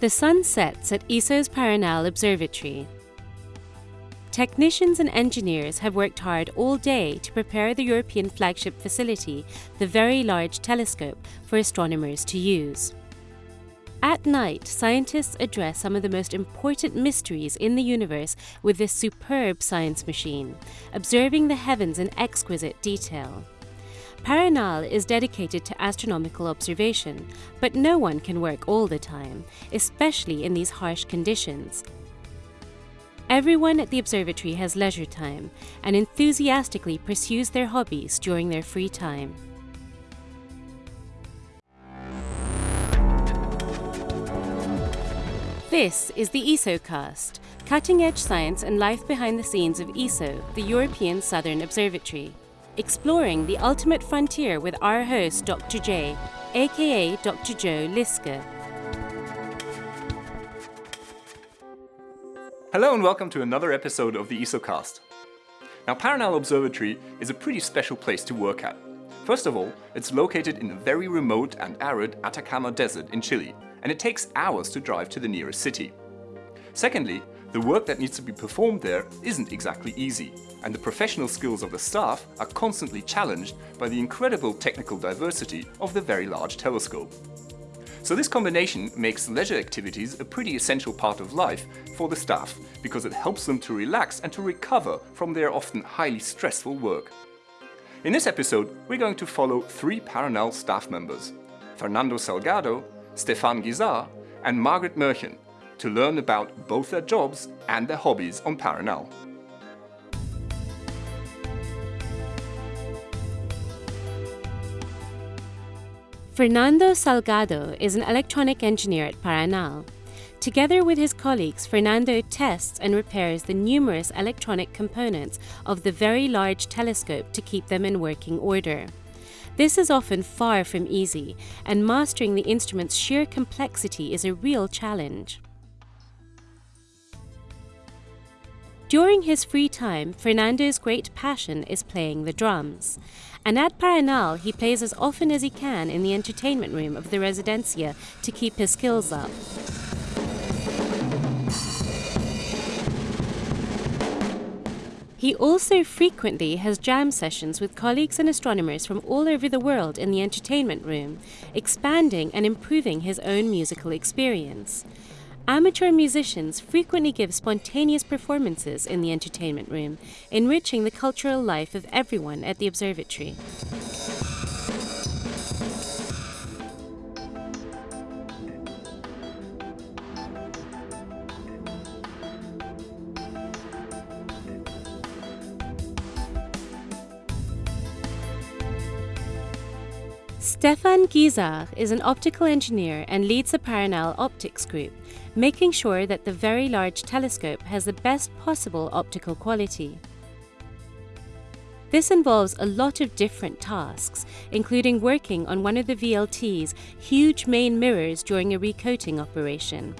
The sun sets at ESO's Paranal Observatory. Technicians and engineers have worked hard all day to prepare the European flagship facility, the Very Large Telescope, for astronomers to use. At night, scientists address some of the most important mysteries in the universe with this superb science machine, observing the heavens in exquisite detail. Paranal is dedicated to astronomical observation, but no one can work all the time, especially in these harsh conditions. Everyone at the observatory has leisure time and enthusiastically pursues their hobbies during their free time. This is the ESOcast, cutting edge science and life behind the scenes of ESO, the European Southern Observatory, exploring the ultimate frontier with our host, Dr. J, aka Dr. Joe Liske. Hello and welcome to another episode of the ESOcast. Now, Paranal Observatory is a pretty special place to work at. First of all, it's located in the very remote and arid Atacama Desert in Chile, and it takes hours to drive to the nearest city. Secondly, the work that needs to be performed there isn't exactly easy, and the professional skills of the staff are constantly challenged by the incredible technical diversity of the very large telescope. So this combination makes leisure activities a pretty essential part of life for the staff because it helps them to relax and to recover from their often highly stressful work. In this episode, we're going to follow three Paranal staff members, Fernando Salgado, Stefan Guisard and Margaret Moerchen to learn about both their jobs and their hobbies on Paranal. Fernando Salgado is an electronic engineer at Paranal. Together with his colleagues, Fernando tests and repairs the numerous electronic components of the very large telescope to keep them in working order. This is often far from easy, and mastering the instrument's sheer complexity is a real challenge. During his free time, Fernando's great passion is playing the drums. And at Paranal, he plays as often as he can in the entertainment room of the Residencia to keep his skills up. He also frequently has jam sessions with colleagues and astronomers from all over the world in the entertainment room, expanding and improving his own musical experience. Amateur musicians frequently give spontaneous performances in the entertainment room, enriching the cultural life of everyone at the observatory. Stefan Guisard is an optical engineer and leads the Paranal Optics Group, making sure that the very large telescope has the best possible optical quality. This involves a lot of different tasks, including working on one of the VLT's huge main mirrors during a recoating operation.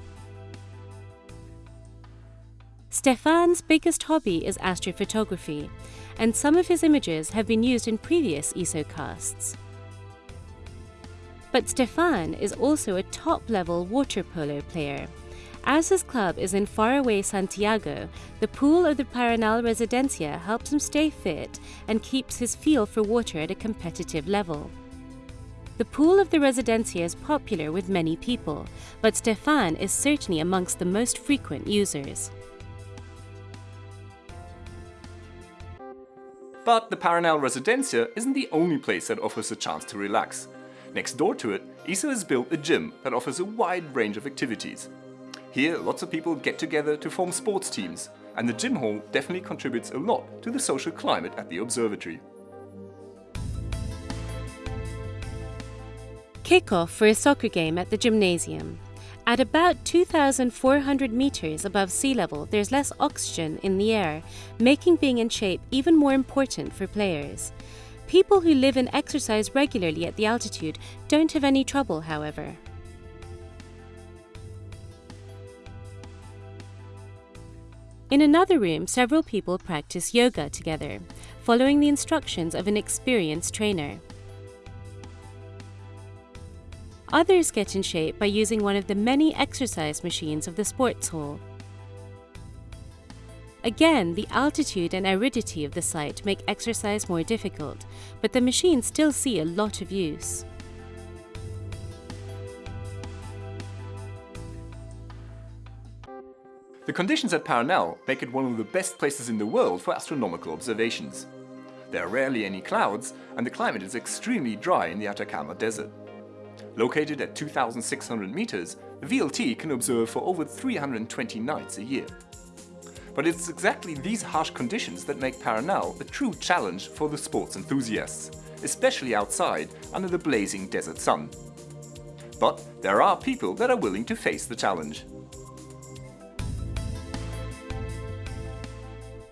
Stefan's biggest hobby is astrophotography, and some of his images have been used in previous ESOcasts. But Stefan is also a top-level water polo player. As his club is in faraway Santiago, the pool of the Paranal Residencia helps him stay fit and keeps his feel for water at a competitive level. The pool of the Residencia is popular with many people, but Stefan is certainly amongst the most frequent users. But the Paranal Residencia isn't the only place that offers a chance to relax. Next door to it, ESO has built a gym that offers a wide range of activities. Here, lots of people get together to form sports teams, and the gym hall definitely contributes a lot to the social climate at the observatory. Kick-off for a soccer game at the gymnasium. At about 2,400 meters above sea level, there's less oxygen in the air, making being in shape even more important for players. People who live and exercise regularly at the altitude don't have any trouble, however. In another room, several people practice yoga together, following the instructions of an experienced trainer. Others get in shape by using one of the many exercise machines of the sports hall. Again, the altitude and aridity of the site make exercise more difficult, but the machines still see a lot of use. The conditions at Paranal make it one of the best places in the world for astronomical observations. There are rarely any clouds, and the climate is extremely dry in the Atacama Desert. Located at 2,600 meters, the VLT can observe for over 320 nights a year. But it's exactly these harsh conditions that make Paranal a true challenge for the sports enthusiasts, especially outside under the blazing desert sun. But there are people that are willing to face the challenge.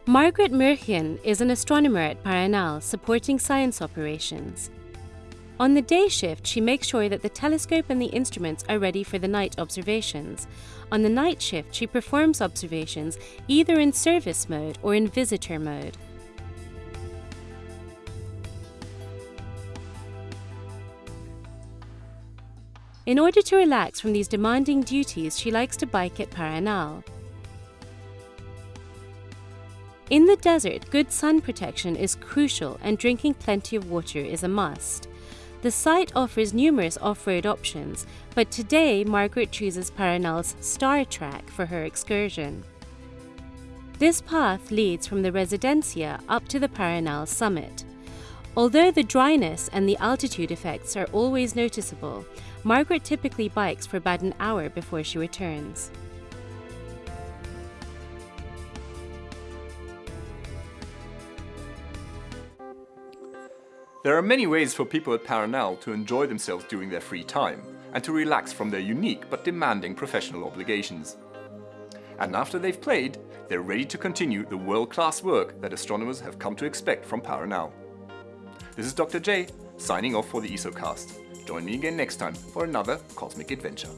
Margaret Moerchen is an astronomer at Paranal supporting science operations. On the day shift, she makes sure that the telescope and the instruments are ready for the night observations. On the night shift, she performs observations either in service mode or in visitor mode. In order to relax from these demanding duties, she likes to bike at Paranal. In the desert, good sun protection is crucial and drinking plenty of water is a must. The site offers numerous off-road options, but today Margaret chooses Paranal's Star Track for her excursion. This path leads from the Residencia up to the Paranal summit. Although the dryness and the altitude effects are always noticeable, Margaret typically bikes for about an hour before she returns. There are many ways for people at Paranal to enjoy themselves during their free time and to relax from their unique but demanding professional obligations. And after they've played, they're ready to continue the world-class work that astronomers have come to expect from Paranal. This is Dr. J, signing off for the ESOcast. Join me again next time for another cosmic adventure.